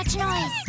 much noise.